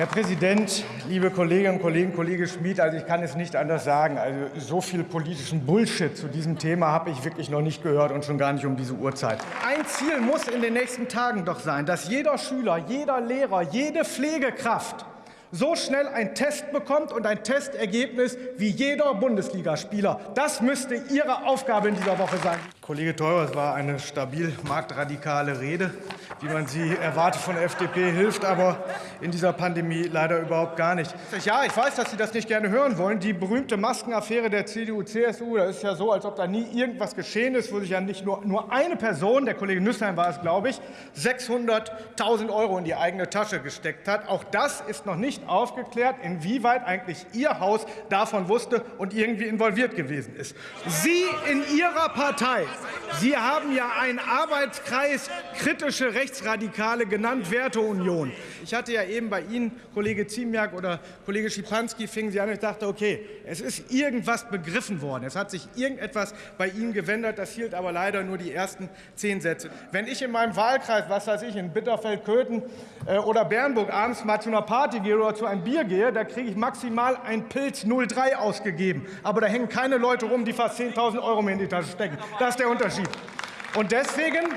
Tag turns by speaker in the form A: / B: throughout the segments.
A: Herr Präsident, liebe Kolleginnen und Kollegen, Kollege Schmid, also ich kann es nicht anders sagen. Also so viel politischen Bullshit zu diesem Thema habe ich wirklich noch nicht gehört und schon gar nicht um diese Uhrzeit. Ein Ziel muss in den nächsten Tagen doch sein, dass jeder Schüler, jeder Lehrer, jede Pflegekraft so schnell ein Test bekommt und ein Testergebnis wie jeder Bundesligaspieler. Das müsste Ihre Aufgabe in dieser Woche sein. Kollege Theurer, es war eine stabil marktradikale Rede, wie man sie erwartet von der FDP, hilft aber in dieser Pandemie leider überhaupt gar nicht. Ja, ich weiß, dass Sie das nicht gerne hören wollen. Die berühmte Maskenaffäre der CDU-CSU, da ist ja so, als ob da nie irgendwas geschehen ist, wo sich ja nicht nur, nur eine Person, der Kollege Nüssheim war es, glaube ich, 600.000 Euro in die eigene Tasche gesteckt hat. Auch das ist noch nicht aufgeklärt, inwieweit eigentlich Ihr Haus davon wusste und irgendwie involviert gewesen ist. Sie in Ihrer Partei Sie haben ja einen Arbeitskreis kritische Rechtsradikale genannt, Werteunion. Ich hatte ja eben bei Ihnen, Kollege Ziemiak oder Kollege Schipanski, fingen Sie an, ich dachte, okay, es ist irgendwas begriffen worden. Es hat sich irgendetwas bei Ihnen gewendet. Das hielt aber leider nur die ersten zehn Sätze. Wenn ich in meinem Wahlkreis, was weiß ich, in Bitterfeld-Köthen äh, oder Bernburg abends mal zu einer Party gehe oder zu einem Bier gehe, da kriege ich maximal ein Pilz 03 ausgegeben. Aber da hängen keine Leute rum, die fast 10.000 Euro mir in die Tasche stecken. Das ist der Unterschied. Und deswegen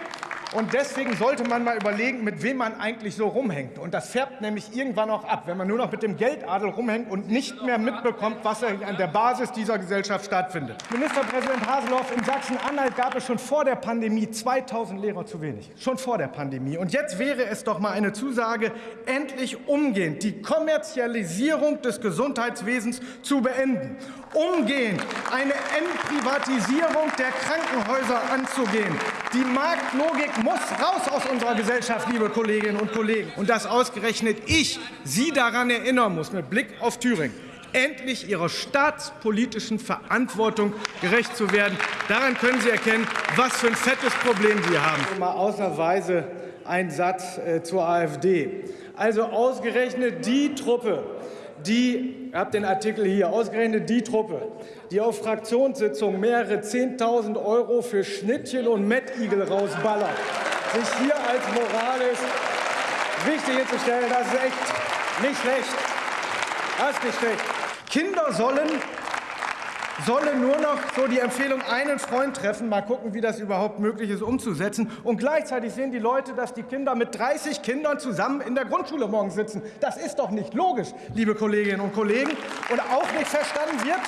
A: und deswegen sollte man mal überlegen, mit wem man eigentlich so rumhängt. Und das färbt nämlich irgendwann auch ab, wenn man nur noch mit dem Geldadel rumhängt und nicht mehr mitbekommt, was an der Basis dieser Gesellschaft stattfindet. Ministerpräsident Haseloff, in Sachsen-Anhalt gab es schon vor der Pandemie 2000 Lehrer zu wenig. Schon vor der Pandemie. Und jetzt wäre es doch mal eine Zusage, endlich umgehend die Kommerzialisierung des Gesundheitswesens zu beenden. Umgehend eine Entprivatisierung der Krankenhäuser anzugehen. Die Marktlogik muss raus aus unserer Gesellschaft, liebe Kolleginnen und Kollegen. Und dass ausgerechnet ich Sie daran erinnern muss, mit Blick auf Thüringen, endlich Ihrer staatspolitischen Verantwortung gerecht zu werden. Daran können Sie erkennen, was für ein fettes Problem Sie haben. Mal ausnahmsweise ein Satz äh, zur AfD. Also ausgerechnet die Truppe, die, ihr habt den Artikel hier, ausgerechnet die Truppe, die auf Fraktionssitzungen mehrere 10.000 Euro für Schnittchen und Mettigel rausballert, sich hier als moralisch wichtig hinzustellen, das ist echt nicht schlecht. Das ist nicht schlecht. Kinder sollen solle nur noch so die Empfehlung einen Freund treffen, mal gucken, wie das überhaupt möglich ist umzusetzen. Und gleichzeitig sehen die Leute, dass die Kinder mit 30 Kindern zusammen in der Grundschule morgen sitzen. Das ist doch nicht logisch, liebe Kolleginnen und Kollegen. Und auch nicht verstanden wird,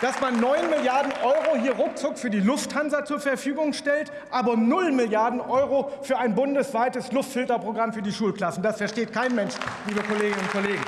A: dass man 9 Milliarden Euro hier ruckzuck für die Lufthansa zur Verfügung stellt, aber 0 Milliarden Euro für ein bundesweites Luftfilterprogramm für die Schulklassen. Das versteht kein Mensch, liebe Kolleginnen und Kollegen.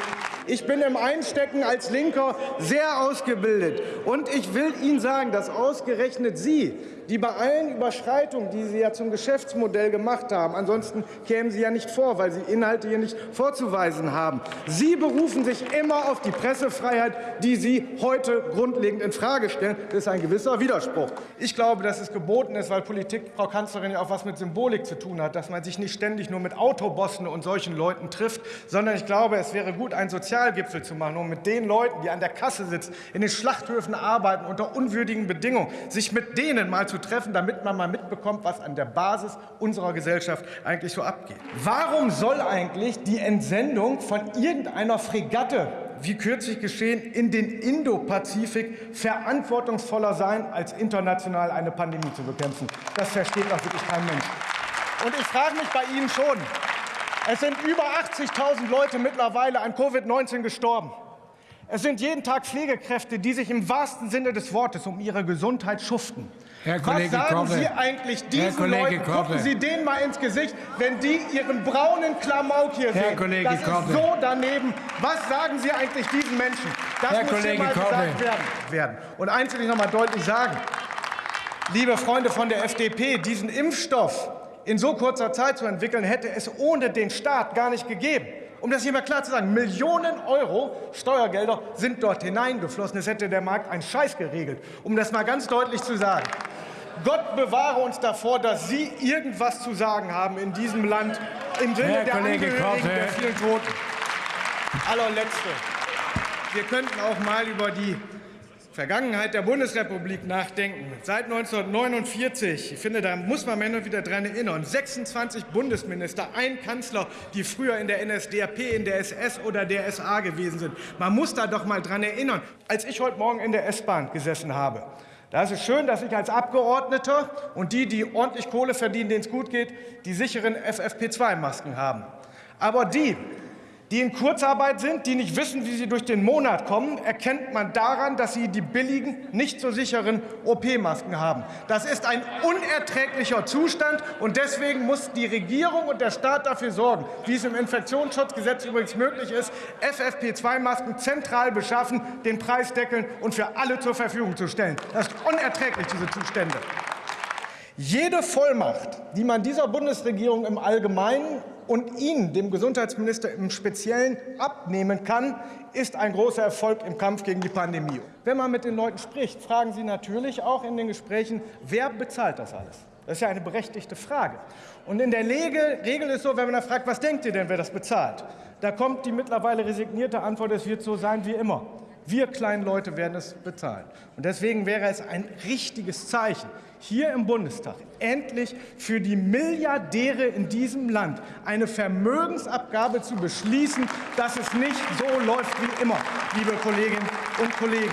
A: Ich bin im Einstecken als Linker sehr ausgebildet. Und ich will Ihnen sagen, dass ausgerechnet Sie, die bei allen Überschreitungen, die Sie ja zum Geschäftsmodell gemacht haben, ansonsten kämen Sie ja nicht vor, weil Sie Inhalte hier nicht vorzuweisen haben. Sie berufen sich immer auf die Pressefreiheit, die Sie heute grundlegend in Frage stellen. Das ist ein gewisser Widerspruch. Ich glaube, dass es geboten ist, weil Politik, Frau Kanzlerin, ja auch was mit Symbolik zu tun hat, dass man sich nicht ständig nur mit Autobossen und solchen Leuten trifft, sondern ich glaube, es wäre gut, ein Sozialgipfel zu machen, um mit den Leuten, die an der Kasse sitzen, in den Schlachthöfen arbeiten, unter unwürdigen Bedingungen, sich mit denen mal zu zu treffen, damit man mal mitbekommt, was an der Basis unserer Gesellschaft eigentlich so abgeht. Warum soll eigentlich die Entsendung von irgendeiner Fregatte wie kürzlich geschehen, in den Indopazifik verantwortungsvoller sein, als international eine Pandemie zu bekämpfen. Das versteht doch wirklich kein Mensch. Und ich frage mich bei Ihnen schon, es sind über 80.000 Leute mittlerweile an Covid-19 gestorben. Es sind jeden Tag Pflegekräfte, die sich im wahrsten Sinne des Wortes um ihre Gesundheit schuften.
B: Herr Kollege
A: Was sagen
B: Koppe.
A: Sie eigentlich diesen Leuten? Gucken Sie denen mal ins Gesicht, wenn die Ihren braunen Klamauk hier
B: Herr
A: sehen.
B: Kollege
A: das
B: Koppe.
A: ist so daneben. Was sagen Sie eigentlich diesen Menschen? Das
B: Herr
A: muss
B: Kollege
A: hier mal
B: Koppe.
A: gesagt werden. werden. Und eins will ich noch mal deutlich sagen. Liebe Freunde von der FDP, diesen Impfstoff in so kurzer Zeit zu entwickeln, hätte es ohne den Staat gar nicht gegeben. Um das hier mal klar zu sagen, Millionen Euro Steuergelder sind dort hineingeflossen. Es hätte der Markt einen Scheiß geregelt, um das mal ganz deutlich zu sagen. Gott bewahre uns davor, dass Sie irgendwas zu sagen haben in diesem Land im Sinne
B: Herr
A: der
B: Kollege
A: Angehörigen der vielen Toten. Allerletzte. Wir könnten auch mal über die Vergangenheit der Bundesrepublik nachdenken, seit 1949, ich finde, da muss man immer wieder dran erinnern, 26 Bundesminister, ein Kanzler, die früher in der NSDAP, in der SS oder der SA gewesen sind. Man muss da doch mal dran erinnern. Als ich heute Morgen in der S-Bahn gesessen habe, da ist es schön, dass ich als Abgeordneter und die, die ordentlich Kohle verdienen, denen es gut geht, die sicheren FFP2-Masken haben. Aber die, die in Kurzarbeit sind, die nicht wissen, wie sie durch den Monat kommen, erkennt man daran, dass sie die billigen, nicht so sicheren OP-Masken haben. Das ist ein unerträglicher Zustand, und deswegen muss die Regierung und der Staat dafür sorgen, wie es im Infektionsschutzgesetz übrigens möglich ist, FFP2-Masken zentral beschaffen, den Preis deckeln und für alle zur Verfügung zu stellen. Das ist unerträglich, diese Zustände. Jede Vollmacht, die man dieser Bundesregierung im Allgemeinen und Ihnen, dem Gesundheitsminister im Speziellen, abnehmen kann, ist ein großer Erfolg im Kampf gegen die Pandemie. Wenn man mit den Leuten spricht, fragen Sie natürlich auch in den Gesprächen, wer bezahlt das alles? Das ist ja eine berechtigte Frage. Und in der Regel, Regel ist so, wenn man da fragt, was denkt ihr denn, wer das bezahlt? Da kommt die mittlerweile resignierte Antwort, es wird so sein wie immer. Wir kleinen Leute werden es bezahlen. Und deswegen wäre es ein richtiges Zeichen, hier im Bundestag endlich für die Milliardäre in diesem Land eine Vermögensabgabe zu beschließen, dass es nicht so läuft wie immer, liebe Kolleginnen und Kollegen.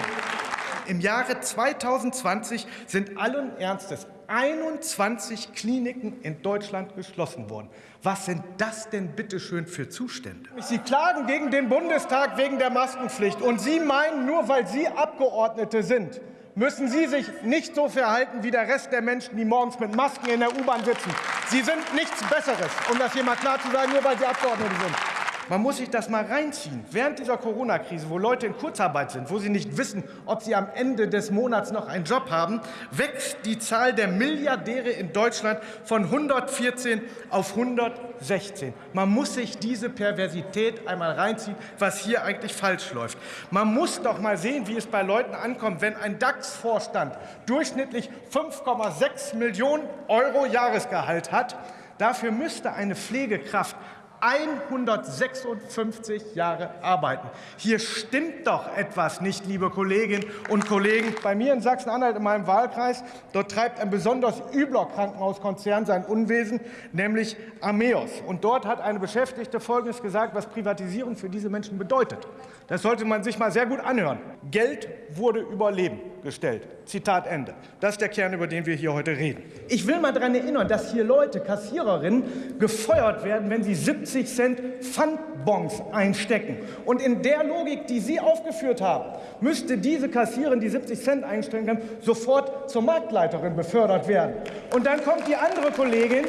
A: Im Jahre 2020 sind allen Ernstes 21 Kliniken in Deutschland geschlossen worden. Was sind das denn bitte schön für Zustände? Sie klagen gegen den Bundestag wegen der Maskenpflicht. Und Sie meinen, nur weil Sie Abgeordnete sind, müssen Sie sich nicht so verhalten wie der Rest der Menschen, die morgens mit Masken in der U-Bahn sitzen. Sie sind nichts Besseres, um das hier mal klar zu sagen, nur weil Sie Abgeordnete sind. Man muss sich das mal reinziehen. Während dieser Corona-Krise, wo Leute in Kurzarbeit sind, wo sie nicht wissen, ob sie am Ende des Monats noch einen Job haben, wächst die Zahl der Milliardäre in Deutschland von 114 auf 116. Man muss sich diese Perversität einmal reinziehen, was hier eigentlich falsch läuft. Man muss doch mal sehen, wie es bei Leuten ankommt, wenn ein DAX-Vorstand durchschnittlich 5,6 Millionen Euro Jahresgehalt hat. Dafür müsste eine Pflegekraft 156 Jahre arbeiten. Hier stimmt doch etwas nicht, liebe Kolleginnen und Kollegen. Bei mir in Sachsen-Anhalt, in meinem Wahlkreis, dort treibt ein besonders übler Krankenhauskonzern sein Unwesen, nämlich Ameos. Und dort hat eine Beschäftigte Folgendes gesagt, was Privatisierung für diese Menschen bedeutet. Das sollte man sich mal sehr gut anhören. Geld wurde über Leben gestellt. Zitat Ende. Das ist der Kern, über den wir hier heute reden. Ich will mal daran erinnern, dass hier Leute, Kassiererinnen, gefeuert werden, wenn sie 70 Cent Pfandbons einstecken. Und in der Logik, die Sie aufgeführt haben, müsste diese Kassiererin, die 70 Cent einstecken kann, sofort zur Marktleiterin befördert werden. Und dann kommt die andere Kollegin,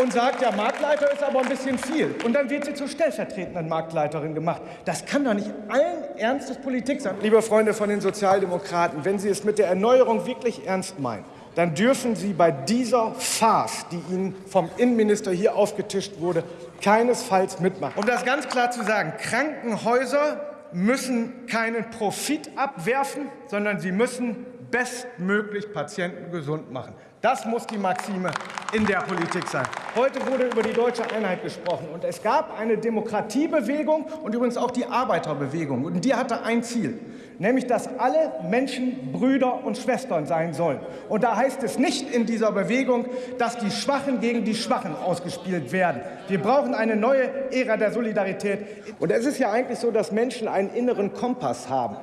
A: und sagt, ja, Marktleiter ist aber ein bisschen viel. Und dann wird sie zur stellvertretenden Marktleiterin gemacht. Das kann doch nicht allen Ernstes Politik sein. Liebe Freunde von den Sozialdemokraten, wenn Sie es mit der Erneuerung wirklich ernst meinen, dann dürfen Sie bei dieser Farce, die Ihnen vom Innenminister hier aufgetischt wurde, keinesfalls mitmachen. Um das ganz klar zu sagen, Krankenhäuser müssen keinen Profit abwerfen, sondern sie müssen bestmöglich Patienten gesund machen. Das muss die Maxime in der Politik sein. Heute wurde über die deutsche Einheit gesprochen. Und es gab eine Demokratiebewegung und übrigens auch die Arbeiterbewegung. Und die hatte ein Ziel, nämlich dass alle Menschen Brüder und Schwestern sein sollen. Und da heißt es nicht in dieser Bewegung, dass die Schwachen gegen die Schwachen ausgespielt werden. Wir brauchen eine neue Ära der Solidarität. Und es ist ja eigentlich so, dass Menschen einen inneren Kompass haben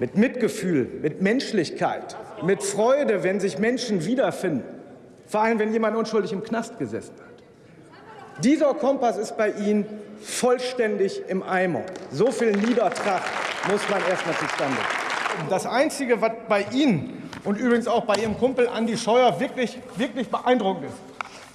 A: mit Mitgefühl, mit Menschlichkeit, mit Freude, wenn sich Menschen wiederfinden, vor allem wenn jemand unschuldig im Knast gesessen hat. Dieser Kompass ist bei Ihnen vollständig im Eimer. So viel Niedertracht muss man erst mal zustande. Das Einzige, was bei Ihnen und übrigens auch bei Ihrem Kumpel Andi Scheuer wirklich, wirklich beeindruckend ist,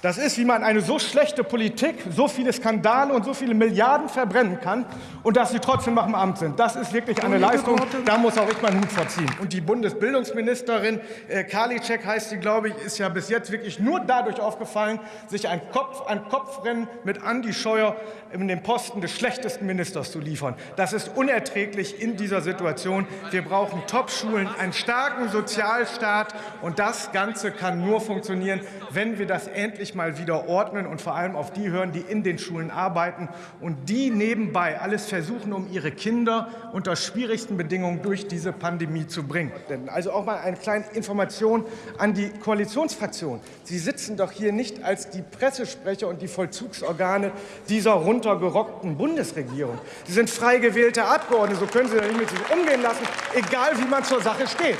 A: das ist, wie man eine so schlechte Politik, so viele Skandale und so viele Milliarden verbrennen kann und dass sie trotzdem noch im Amt sind. Das ist wirklich eine Leistung, da muss auch ich meinen Hut vorziehen. Und die Bundesbildungsministerin äh, Karliczek heißt sie, glaube ich, ist ja bis jetzt wirklich nur dadurch aufgefallen, sich ein Kopf an Kopfrennen mit Andi Scheuer in den Posten des schlechtesten Ministers zu liefern. Das ist unerträglich in dieser Situation. Wir brauchen Top-Schulen, einen starken Sozialstaat und das Ganze kann nur funktionieren, wenn wir das endlich mal wieder ordnen und vor allem auf die hören, die in den Schulen arbeiten und die nebenbei alles versuchen, um ihre Kinder unter schwierigsten Bedingungen durch diese Pandemie zu bringen. Also auch mal eine kleine Information an die Koalitionsfraktion. Sie sitzen doch hier nicht als die Pressesprecher und die Vollzugsorgane dieser runtergerockten Bundesregierung. Sie sind frei gewählte Abgeordnete, so können Sie nicht mit sich umgehen lassen, egal wie man zur Sache steht.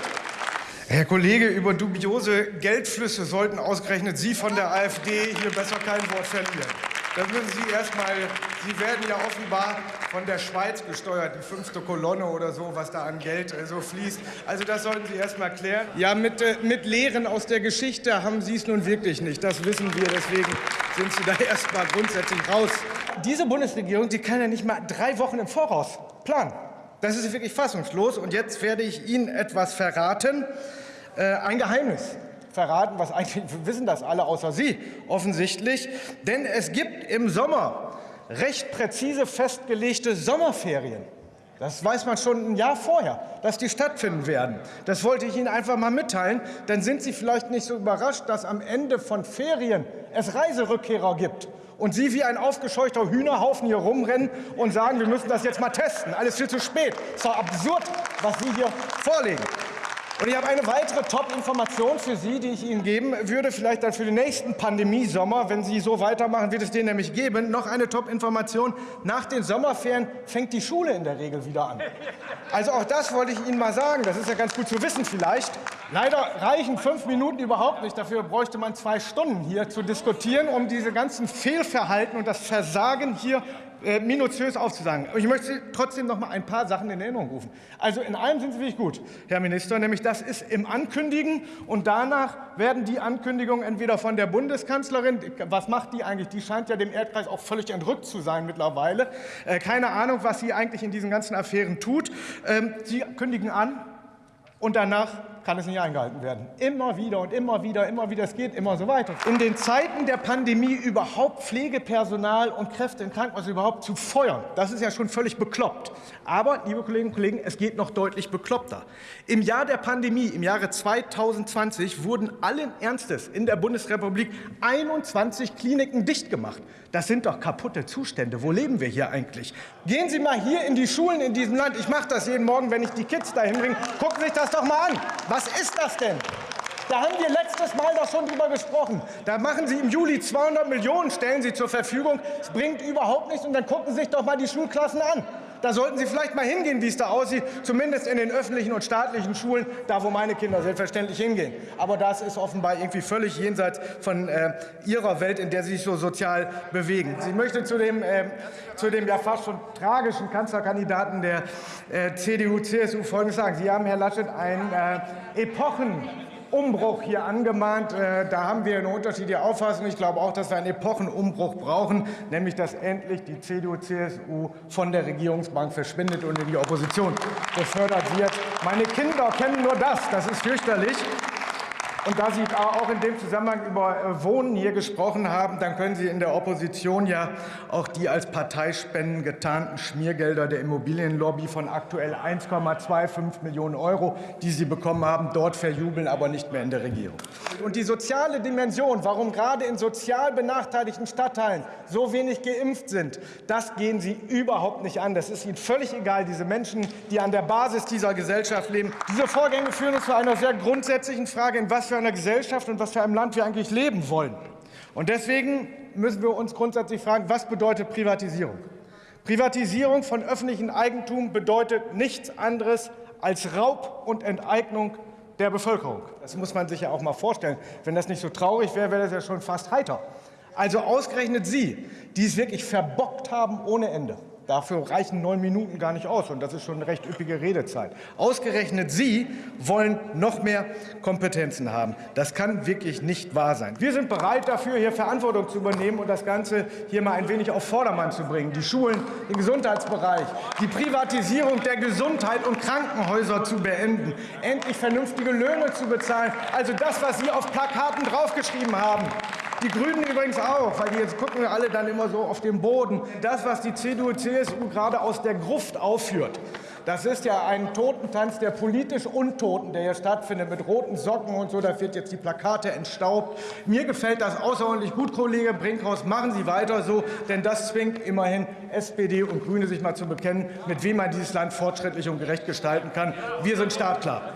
A: Herr Kollege, über dubiose Geldflüsse sollten ausgerechnet Sie von der AfD hier besser kein Wort verlieren. Das müssen Sie erst mal, Sie werden ja offenbar von der Schweiz gesteuert, die fünfte Kolonne oder so, was da an Geld äh, so fließt. Also das sollten Sie erst mal klären. Ja, mit, äh, mit Lehren aus der Geschichte haben Sie es nun wirklich nicht. Das wissen wir, deswegen sind Sie da erst mal grundsätzlich raus. Diese Bundesregierung, die kann ja nicht mal drei Wochen im Voraus planen. Das ist wirklich fassungslos. Und jetzt werde ich Ihnen etwas verraten, äh, ein Geheimnis verraten, was eigentlich wissen das alle außer Sie offensichtlich. Denn es gibt im Sommer recht präzise festgelegte Sommerferien. Das weiß man schon ein Jahr vorher, dass die stattfinden werden. Das wollte ich Ihnen einfach mal mitteilen. Dann sind Sie vielleicht nicht so überrascht, dass am Ende von Ferien es Reiserückkehrer gibt und Sie wie ein aufgescheuchter Hühnerhaufen hier rumrennen und sagen, wir müssen das jetzt mal testen. Alles viel zu spät. Es ist doch absurd, was Sie hier vorlegen. Und ich habe eine weitere Top-Information für Sie, die ich Ihnen geben würde, vielleicht dann für den nächsten Pandemiesommer, wenn Sie so weitermachen, wird es den nämlich geben. Noch eine Top-Information. Nach den Sommerferien fängt die Schule in der Regel wieder an. Also auch das wollte ich Ihnen mal sagen. Das ist ja ganz gut zu wissen vielleicht. Leider reichen fünf Minuten überhaupt nicht. Dafür bräuchte man zwei Stunden hier zu diskutieren, um diese ganzen Fehlverhalten und das Versagen hier äh, minutiös aufzusagen. Ich möchte trotzdem noch mal ein paar Sachen in Erinnerung rufen. Also in einem sind Sie wirklich gut, Herr Minister, nämlich das ist im Ankündigen und danach werden die Ankündigungen entweder von der Bundeskanzlerin, was macht die eigentlich? Die scheint ja dem Erdkreis auch völlig entrückt zu sein mittlerweile. Äh, keine Ahnung, was sie eigentlich in diesen ganzen Affären tut. Ähm, sie kündigen an und danach kann es nicht eingehalten werden. Immer wieder und immer wieder, immer wieder, es geht immer so weiter. In den Zeiten der Pandemie überhaupt Pflegepersonal und Kräfte in Krankenhäusern überhaupt zu feuern, das ist ja schon völlig bekloppt. Aber, liebe Kolleginnen und Kollegen, es geht noch deutlich bekloppter. Im Jahr der Pandemie, im Jahre 2020, wurden allen Ernstes in der Bundesrepublik 21 Kliniken dicht gemacht. Das sind doch kaputte Zustände. Wo leben wir hier eigentlich? Gehen Sie mal hier in die Schulen in diesem Land. Ich mache das jeden Morgen, wenn ich die Kids dahin bringe. Gucken Sie sich das doch mal an. Was ist das denn? Da haben wir letztes Mal doch schon drüber gesprochen. Da machen Sie im Juli 200 Millionen, stellen Sie zur Verfügung. Es bringt überhaupt nichts. Und dann gucken Sie sich doch mal die Schulklassen an. Da sollten Sie vielleicht mal hingehen, wie es da aussieht, zumindest in den öffentlichen und staatlichen Schulen, da wo meine Kinder selbstverständlich hingehen. Aber das ist offenbar irgendwie völlig jenseits von äh, Ihrer Welt, in der Sie sich so sozial bewegen. Ich möchte zu dem, äh, zu dem ja fast schon tragischen Kanzlerkandidaten der äh, CDU-CSU Folgendes sagen. Sie haben, Herr Laschet, ein äh, Epochen Umbruch hier angemahnt. Äh, da haben wir eine unterschiedliche Auffassung. Ich glaube auch, dass wir einen Epochenumbruch brauchen, nämlich dass endlich die CDU-CSU von der Regierungsbank verschwindet und in die Opposition befördert wird. Meine Kinder kennen nur das. Das ist fürchterlich. Und da Sie auch in dem Zusammenhang über äh, Wohnen hier gesprochen haben, dann können Sie in der Opposition ja auch die als Parteispenden getarnten Schmiergelder der Immobilienlobby von aktuell 1,25 Millionen Euro, die Sie bekommen haben, dort verjubeln, aber nicht mehr in der Regierung. Und die soziale Dimension, warum gerade in sozial benachteiligten Stadtteilen so wenig geimpft sind, das gehen Sie überhaupt nicht an. Das ist Ihnen völlig egal, diese Menschen, die an der Basis dieser Gesellschaft leben. Diese Vorgänge führen uns zu einer sehr grundsätzlichen Frage, in was für einer Gesellschaft und was für einem Land wir eigentlich leben wollen. Und deswegen müssen wir uns grundsätzlich fragen, was bedeutet Privatisierung? Privatisierung von öffentlichem Eigentum bedeutet nichts anderes als Raub und Enteignung der Bevölkerung. Das muss man sich ja auch mal vorstellen. Wenn das nicht so traurig wäre, wäre das ja schon fast heiter. Also ausgerechnet Sie, die es wirklich verbockt haben ohne Ende. Dafür reichen neun Minuten gar nicht aus, und das ist schon eine recht üppige Redezeit. Ausgerechnet Sie wollen noch mehr Kompetenzen haben. Das kann wirklich nicht wahr sein. Wir sind bereit dafür, hier Verantwortung zu übernehmen und das Ganze hier mal ein wenig auf Vordermann zu bringen. Die Schulen, den Gesundheitsbereich, die Privatisierung der Gesundheit und Krankenhäuser zu beenden, endlich vernünftige Löhne zu bezahlen, also das, was Sie auf Plakaten draufgeschrieben haben. Die Grünen übrigens auch, weil die jetzt gucken wir alle dann immer so auf den Boden. Das, was die CDU, CSU gerade aus der Gruft aufführt, Das ist ja ein Totentanz der politisch Untoten, der hier stattfindet, mit roten Socken und so. Da wird jetzt die Plakate entstaubt. Mir gefällt das außerordentlich gut, Kollege Brinkhaus. Machen Sie weiter so, denn das zwingt immerhin SPD und Grüne, sich mal zu bekennen, mit wem man dieses Land fortschrittlich und gerecht gestalten kann. Wir sind startklar.